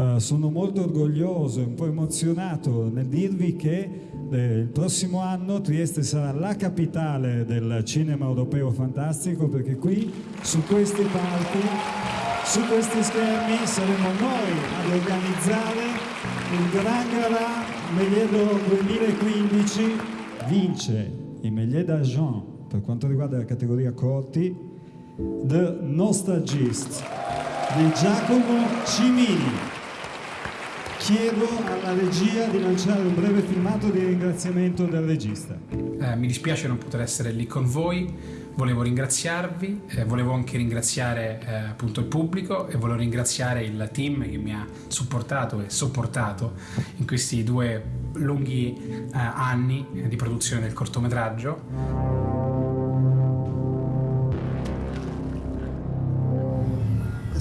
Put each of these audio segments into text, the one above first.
Uh, sono molto orgoglioso e un po' emozionato nel dirvi che eh, il prossimo anno Trieste sarà la capitale del cinema europeo fantastico perché qui su questi palchi, su questi schermi saremo noi ad organizzare il Gran Gara Megliedo 2015 vince il Meglier d'Argent per quanto riguarda la categoria corti The Nostalgist di Giacomo Cimini chiedo alla regia di lanciare un breve filmato di ringraziamento del regista. Eh, mi dispiace non poter essere lì con voi, volevo ringraziarvi, eh, volevo anche ringraziare eh, appunto il pubblico e volevo ringraziare il team che mi ha supportato e sopportato in questi due lunghi eh, anni di produzione del cortometraggio.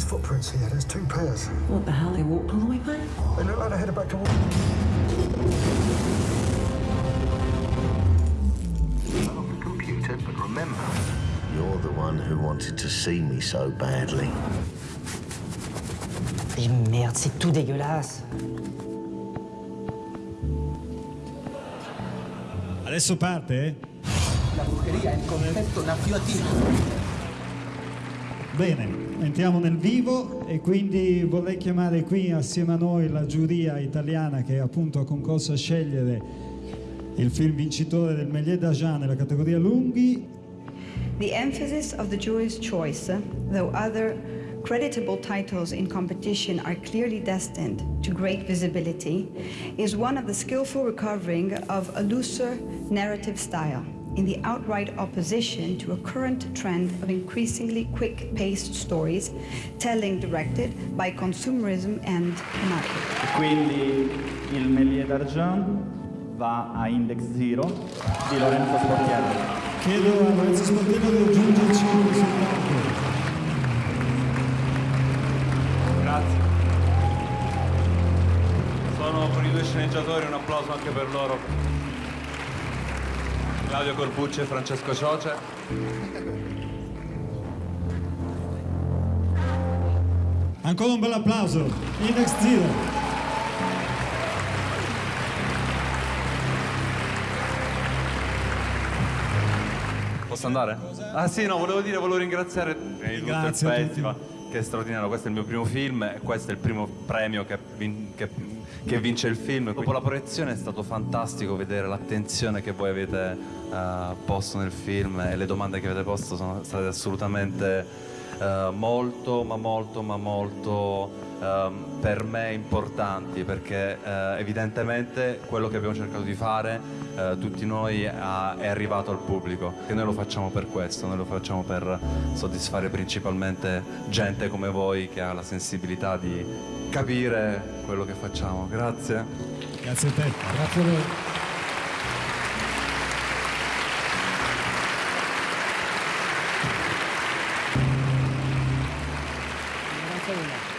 Footprints here. There's two pairs. What the hell? They walked all the way back? They look like they're headed back to... I love the computer, but remember... You're the one who wanted to see me so badly. Et merde, c'est tout dégueulasse. Adesso parte? Eh. La brucheria è il concetto attivo. Bene, entriamo nel vivo e quindi vorrei chiamare qui assieme a noi la giuria italiana che appunto ha concorso a scegliere il film vincitore del Méliès d'Argent nella categoria lunghi. The emphasis of the jury's choice, though other creditable titles in competition are clearly destined to great visibility, is one of the skillful recovering of a looser narrative style. In the outright opposition to a current trend of increasingly quick-paced stories, telling directed by consumerism and marketing. Quindi il Méliès d'Argent va a Index Zero di Lorenzo Sportiello. Chiedo a Lorenzo Sportiello di aggiungerci sul palco. Grazie. Sono con i due sceneggiatori, un applauso anche per loro. Claudio Corbucci e Francesco Cioce. Ancora un bel applauso. Index Zero. Posso andare? Ah sì, no, volevo dire, volevo ringraziare il Grazie Festival, che è straordinario, questo è il mio primo film e questo è il primo premio che, che che vince il film. Dopo la proiezione è stato fantastico vedere l'attenzione che voi avete uh, posto nel film e le domande che avete posto sono state assolutamente uh, molto, ma molto, ma molto uh, per me importanti perché uh, evidentemente quello che abbiamo cercato di fare tutti noi è arrivato al pubblico e noi lo facciamo per questo, noi lo facciamo per soddisfare principalmente gente come voi che ha la sensibilità di capire quello che facciamo. Grazie. Grazie a te. Grazie a voi. Grazie a